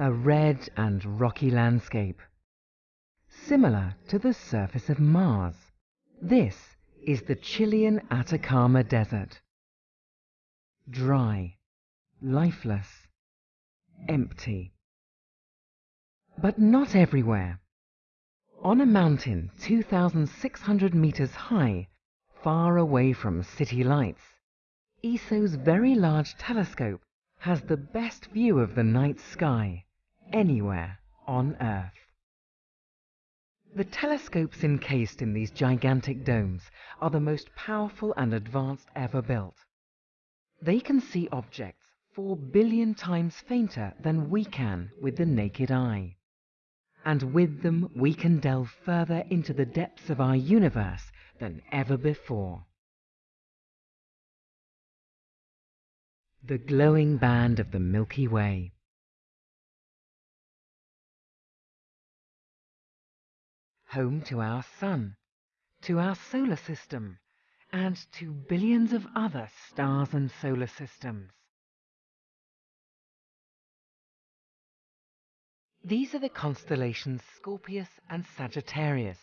a red and rocky landscape, similar to the surface of Mars. This is the Chilean Atacama Desert. Dry, lifeless, empty. But not everywhere. On a mountain 2,600 meters high, far away from city lights, ESO's very large telescope has the best view of the night sky anywhere on Earth. The telescopes encased in these gigantic domes are the most powerful and advanced ever built. They can see objects four billion times fainter than we can with the naked eye. And with them we can delve further into the depths of our universe than ever before. The glowing band of the Milky Way. Home to our Sun, to our solar system, and to billions of other stars and solar systems. These are the constellations Scorpius and Sagittarius.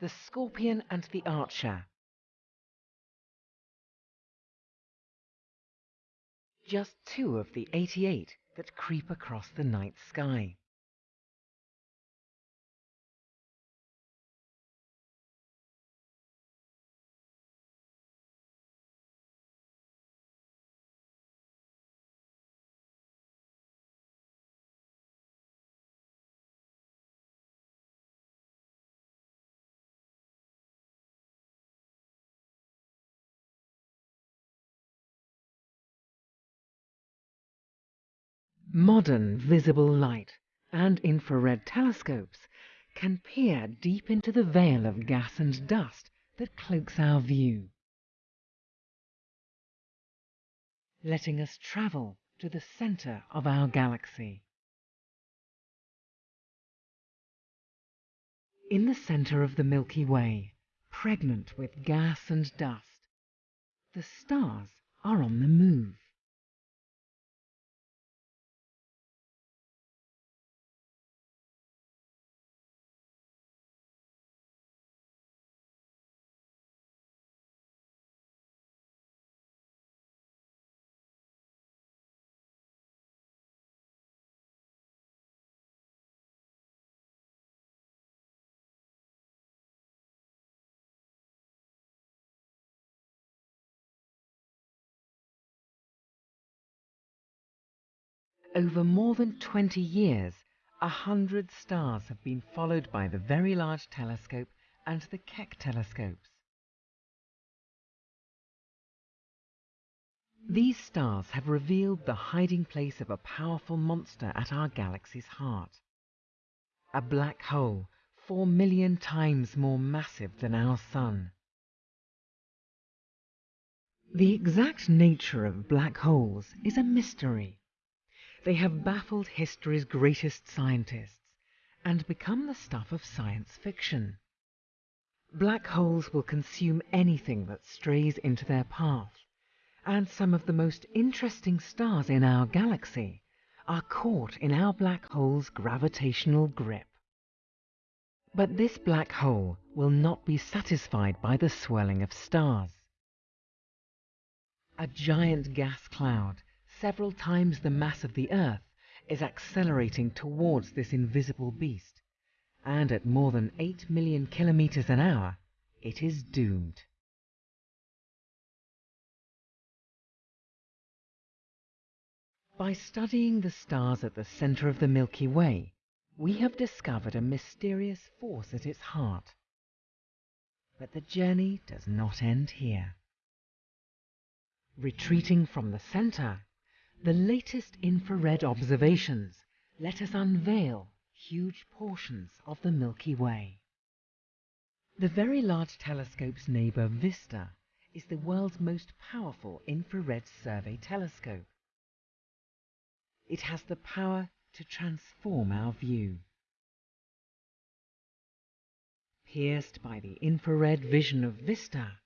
The Scorpion and the Archer. Just two of the 88 that creep across the night sky. Modern visible light and infrared telescopes can peer deep into the veil of gas and dust that cloaks our view, letting us travel to the center of our galaxy. In the center of the Milky Way, pregnant with gas and dust, the stars are on the move. Over more than 20 years, a hundred stars have been followed by the Very Large Telescope and the Keck telescopes. These stars have revealed the hiding place of a powerful monster at our galaxy's heart. A black hole four million times more massive than our Sun. The exact nature of black holes is a mystery. They have baffled history's greatest scientists and become the stuff of science fiction. Black holes will consume anything that strays into their path, and some of the most interesting stars in our galaxy are caught in our black hole's gravitational grip. But this black hole will not be satisfied by the swirling of stars. A giant gas cloud several times the mass of the Earth, is accelerating towards this invisible beast, and at more than 8 million kilometers an hour, it is doomed. By studying the stars at the center of the Milky Way, we have discovered a mysterious force at its heart. But the journey does not end here. Retreating from the center, the latest infrared observations let us unveil huge portions of the Milky Way. The Very Large Telescope's neighbor VISTA is the world's most powerful infrared survey telescope. It has the power to transform our view. Pierced by the infrared vision of VISTA,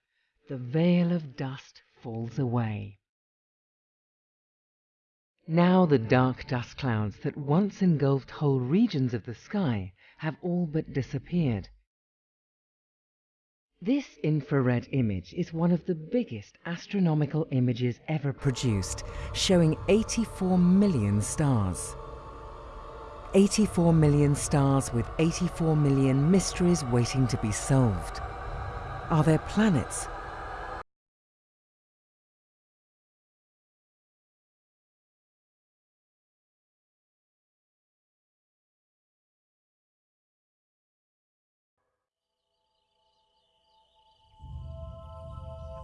the veil of dust falls away. Now the dark dust clouds that once engulfed whole regions of the sky have all but disappeared. This infrared image is one of the biggest astronomical images ever produced, showing 84 million stars. 84 million stars with 84 million mysteries waiting to be solved. Are there planets?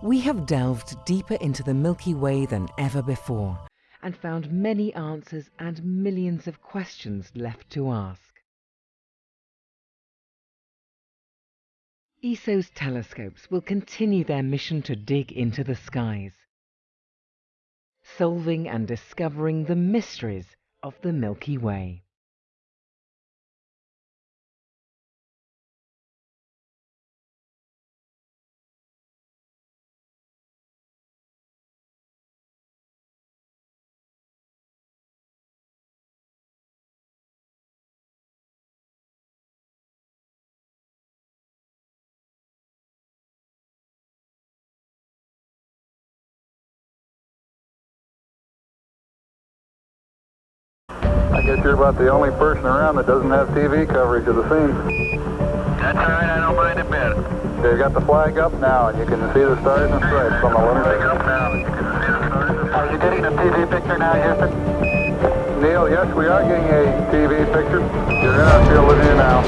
We have delved deeper into the Milky Way than ever before and found many answers and millions of questions left to ask. ESO's telescopes will continue their mission to dig into the skies, solving and discovering the mysteries of the Milky Way. I guess you're about the only person around that doesn't have TV coverage of the scene. That's all right, I don't mind a bit. They've got the flag up now, and you can see the stars and stripes on the Flag up now, you can see the stars. Are you getting a TV picture now, Houston? Neil, yes, we are getting a TV picture. You're in our field of view now.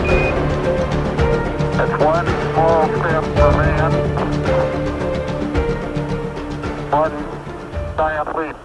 That's one small step for man, one giant leap for mankind.